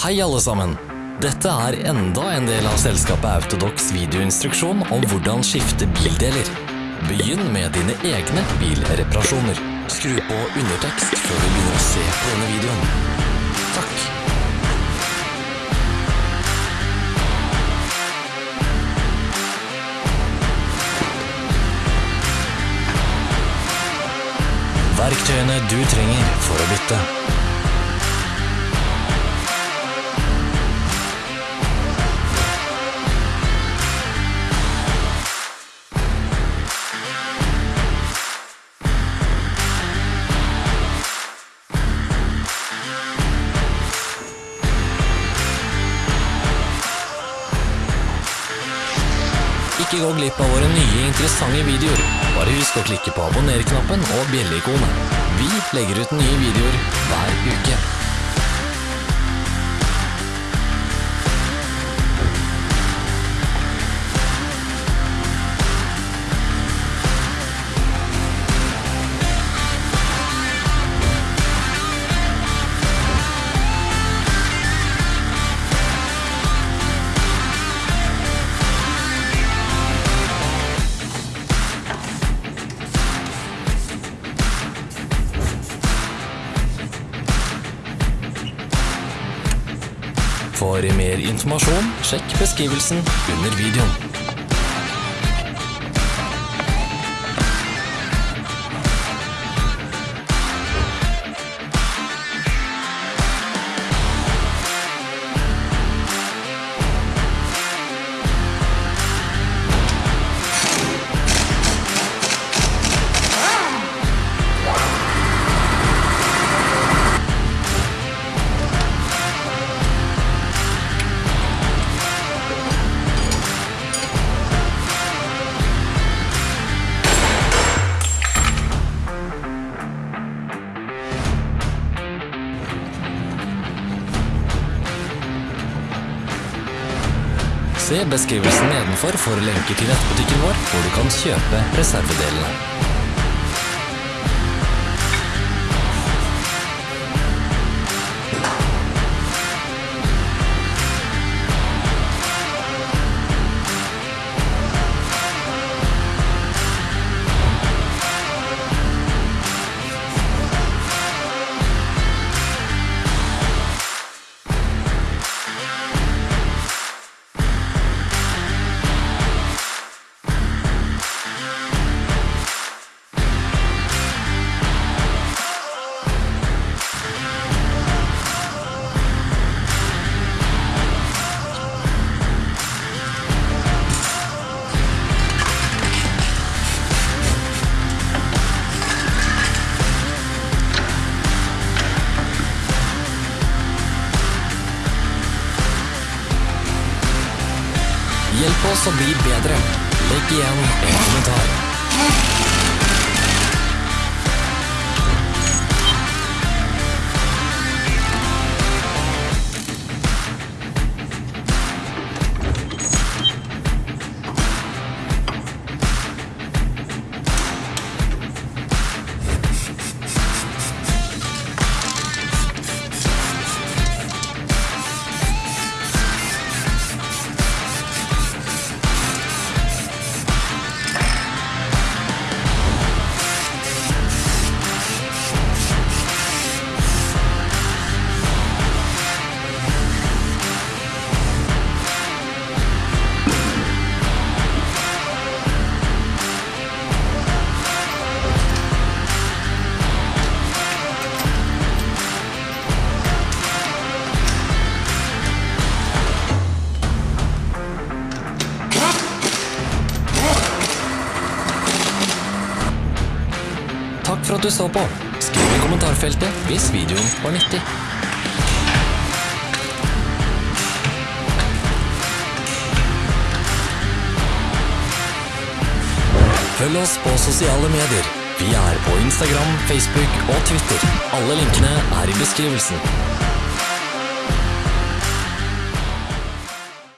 Hei alle sammen! Dette er enda en del av selskapet Autodox videoinstruksjon om hvordan skifte bildeler. Begynn med dine egne bilreparasjoner. Skru på undertekst før du begynner å se på denne videoen. Takk. Verktøyene du trenger for å bytte. Ikke gå glipp av våre nye interessante videoer. Bare husk å klikke på abonner-knappen og bjelleikonet. Vi legger ut nye videoer hver uke. For mer informasjon, sjekk beskrivelsen under videoen. Se beskrivelsen nedenfor for lenker til nettbutikken vår, hvor du kan kjøpe reservedelene. Hjelp oss å bli bedre. Legg igjen en kommentar. At du så på. Skriv i kommentarfeltet hvis videoen var nyttig. Følg oss på sosiale medier. Vi er på Instagram, Facebook og Twitter. Alle linkene er i beskrivelsen.